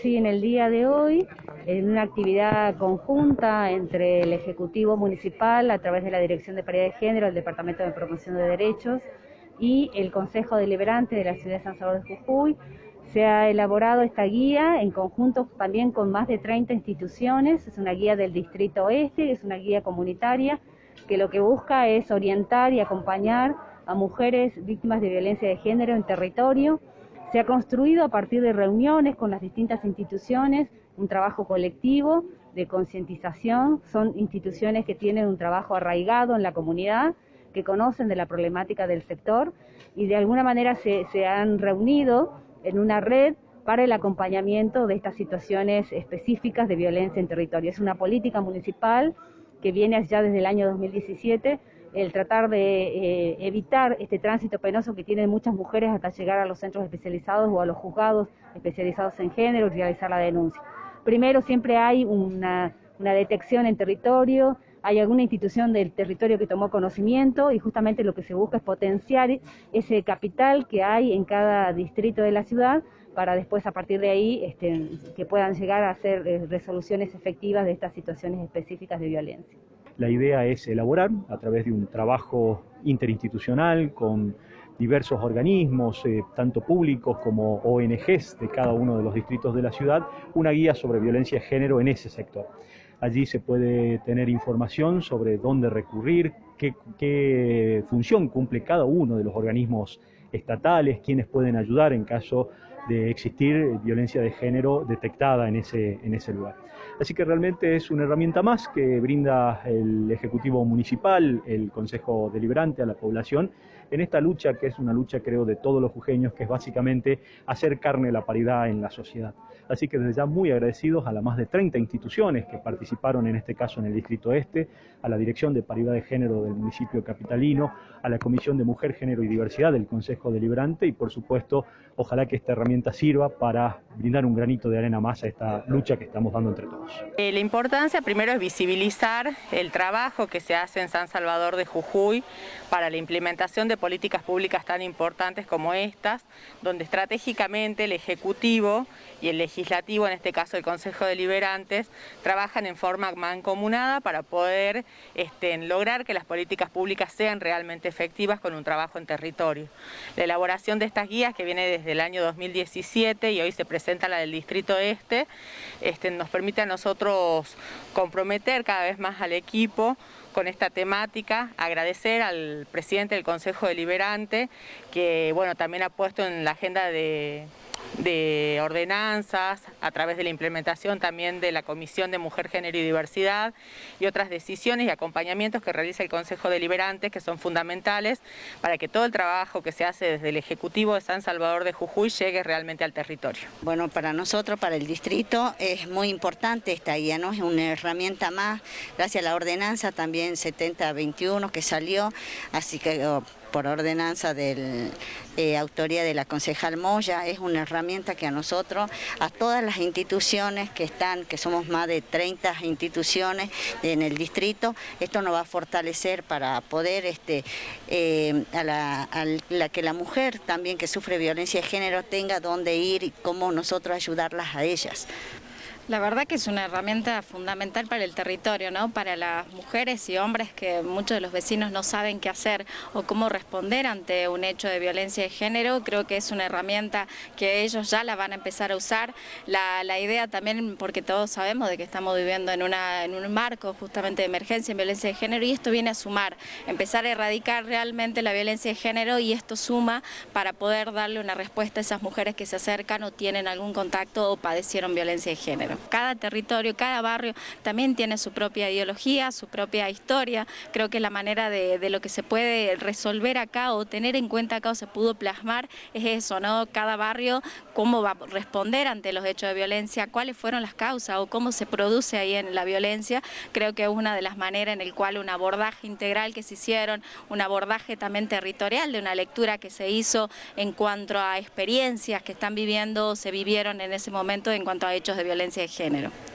Sí, en el día de hoy, en una actividad conjunta entre el Ejecutivo Municipal a través de la Dirección de Paridad de Género, el Departamento de Promoción de Derechos y el Consejo Deliberante de la Ciudad de San Salvador de Jujuy, se ha elaborado esta guía en conjunto también con más de 30 instituciones, es una guía del Distrito Oeste, es una guía comunitaria que lo que busca es orientar y acompañar a mujeres víctimas de violencia de género en territorio se ha construido a partir de reuniones con las distintas instituciones, un trabajo colectivo de concientización. Son instituciones que tienen un trabajo arraigado en la comunidad, que conocen de la problemática del sector y de alguna manera se, han reunido en una red para el acompañamiento de estas situaciones específicas de violencia en territorio. Es una política municipal que viene ya desde el año 2017 el tratar de eh, evitar este tránsito penoso que tienen muchas mujeres hasta llegar a los centros especializados o a los juzgados especializados en género y realizar la denuncia. Primero siempre hay una, una detección en territorio, hay alguna institución del territorio que tomó conocimiento y justamente lo que se busca es potenciar ese capital que hay en cada distrito de la ciudad para después a partir de ahí este, que puedan llegar a hacer eh, resoluciones efectivas de estas situaciones específicas de violencia. La idea es elaborar, a través de un trabajo interinstitucional con diversos organismos, eh, tanto públicos como ONGs de cada uno de los distritos de la ciudad, una guía sobre violencia de género en ese sector. Allí se puede tener información sobre dónde recurrir, qué, función cumple cada uno de los organismos estatales, quiénes pueden ayudar en caso de existir violencia de género detectada en ese, en ese lugar. Así que realmente es una herramienta más que brinda el Ejecutivo Municipal, el Consejo Deliberante a la población en esta lucha que es una lucha creo de todos los jujeños, que es básicamente hacer carne la paridad en la sociedad. Así que desde ya muy agradecidos a las más de 30 instituciones que participaron en este caso en el Distrito Este, a la Dirección de Paridad de Género del municipio capitalino, a la Comisión de Mujer, Género y Diversidad del Consejo Deliberante y por supuesto ojalá que esta herramienta sirva para brindar un granito de arena más a esta lucha que estamos dando entre todos. Eh, la importancia primero es visibilizar el trabajo que se hace en San Salvador de Jujuy para la implementación de políticas públicas tan importantes como estas, donde estratégicamente el Ejecutivo y el Legislativo, en este caso el Consejo Deliberantes, trabajan en forma mancomunada para poder este, lograr que las políticas públicas sean realmente efectivas con un trabajo en territorio. La elaboración de estas guías que viene desde el año 2017 y hoy se presenta la del Distrito Este, este, nos permite a nosotros comprometer cada vez más al equipo con esta temática, agradecer al presidente del Consejo Deliberante que bueno, también ha puesto en la agenda de de ordenanzas, a través de la implementación también de la Comisión de Mujer, Género y Diversidad y otras decisiones y acompañamientos que realiza el Consejo Deliberante que son fundamentales para que todo el trabajo que se hace desde el Ejecutivo de San Salvador de Jujuy llegue realmente al territorio. Bueno, para nosotros, para el distrito, es muy importante esta guía, ¿no? Es una herramienta más, gracias a la ordenanza también 7021 que salió, así que oh, por ordenanza de eh, autoría de la concejal Moya, es una herramienta que a nosotros, a todas las instituciones que están, que somos más de 30 instituciones en el distrito, esto nos va a fortalecer para poder este, eh, a, la, que la mujer también que sufre violencia de género tenga dónde ir y cómo nosotros ayudarlas a ellas. La verdad que es una herramienta fundamental para el territorio, ¿no? para las mujeres y hombres que muchos de los vecinos no saben qué hacer o cómo responder ante un hecho de violencia de género. Creo que es una herramienta que ellos ya la van a empezar a usar. La, idea también, porque todos sabemos de que estamos viviendo en, en un marco justamente de emergencia en violencia de género y esto viene a sumar, empezar a erradicar realmente la violencia de género y esto suma para poder darle una respuesta a esas mujeres que se acercan o tienen algún contacto o padecieron violencia de género. Cada territorio, cada barrio también tiene su propia ideología, su propia historia. Creo que la manera de, lo que se puede resolver acá o tener en cuenta acá o se pudo plasmar es eso, ¿no? Cada barrio, cómo va a responder ante los hechos de violencia, cuáles fueron las causas o cómo se produce ahí en la violencia. Creo que es una de las maneras en el cual un abordaje integral que se hicieron, un abordaje también territorial de una lectura que se hizo en cuanto a experiencias que están viviendo o se vivieron en ese momento en cuanto a hechos de género.